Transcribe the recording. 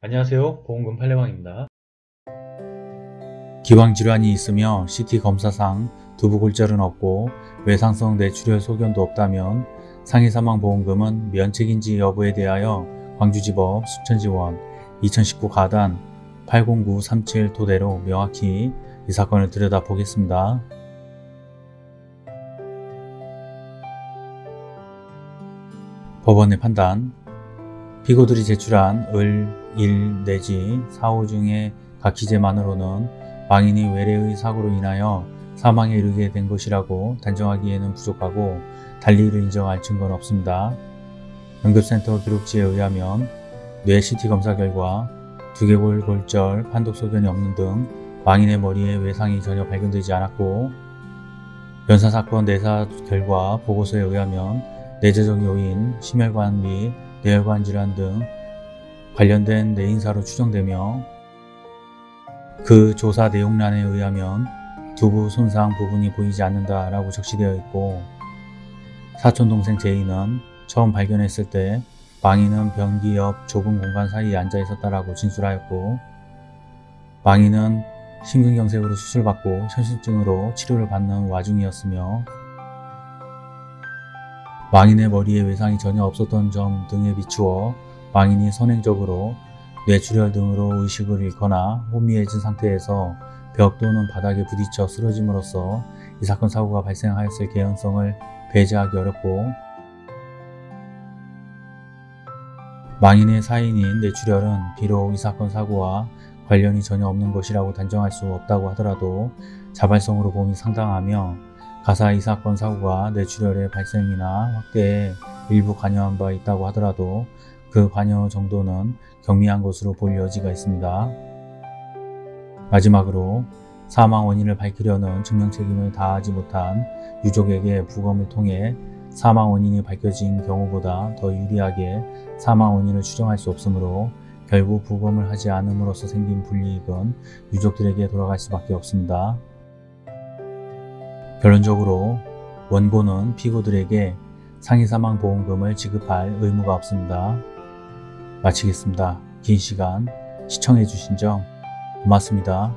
안녕하세요. 보험금 팔례방입니다. 기왕질환이 있으며 CT 검사상 두부골절은 없고 외상성 뇌출혈 소견도 없다면 상해사망보험금은 면책인지 여부에 대하여 광주지법 순천지원 2019 가단 80937 토대로 명확히 이 사건을 들여다보겠습니다. 법원의 판단. 피고들이 제출한 을, 일 내지 사후 중에 각 기재만으로는 망인이 외래의 사고로 인하여 사망에 이르게 된 것이라고 단정하기에는 부족하고 달리 이를 인정할 증거는 없습니다. 응급센터 기록지에 의하면 뇌 CT 검사 결과 두개골 골절, 판독 소견이 없는 등 망인의 머리에 외상이 전혀 발견되지 않았고 연사사건 내사 결과 보고서에 의하면 내재적 요인, 심혈관 및 뇌혈관 질환 등 관련된 뇌인사로 추정되며 그 조사 내용란에 의하면 두부 손상 부분이 보이지 않는다 라고 적시되어 있고 사촌동생 제이는 처음 발견했을 때 망인은 변기 옆 좁은 공간 사이에 앉아 있었다라고 진술하였고 망인은 심근경색으로 수술받고 현실증으로 치료를 받는 와중이었으며 망인의 머리에 외상이 전혀 없었던 점 등에 비추어 망인이 선행적으로 뇌출혈 등으로 의식을 잃거나 혼미해진 상태에서 벽 또는 바닥에 부딪혀 쓰러짐으로써 이 사건 사고가 발생하였을 개연성을 배제하기 어렵고 망인의 사인인 뇌출혈은 비록 이 사건 사고와 관련이 전혀 없는 것이라고 단정할 수 없다고 하더라도 자발성으로 봄이 상당하며 가사 이 사건 사고가 뇌출혈의 발생이나 확대에 일부 관여한 바 있다고 하더라도 그 관여 정도는 경미한 것으로 볼 여지가 있습니다. 마지막으로 사망 원인을 밝히려는 증명 책임을 다하지 못한 유족에게 부검을 통해 사망 원인이 밝혀진 경우보다 더 유리하게 사망 원인을 추정할 수 없으므로 결국 부검을 하지 않음으로써 생긴 불이익은 유족들에게 돌아갈 수밖에 없습니다. 결론적으로 원고는 피고들에게 상해사망보험금을 지급할 의무가 없습니다. 마치겠습니다. 긴 시간 시청해주신 점 고맙습니다.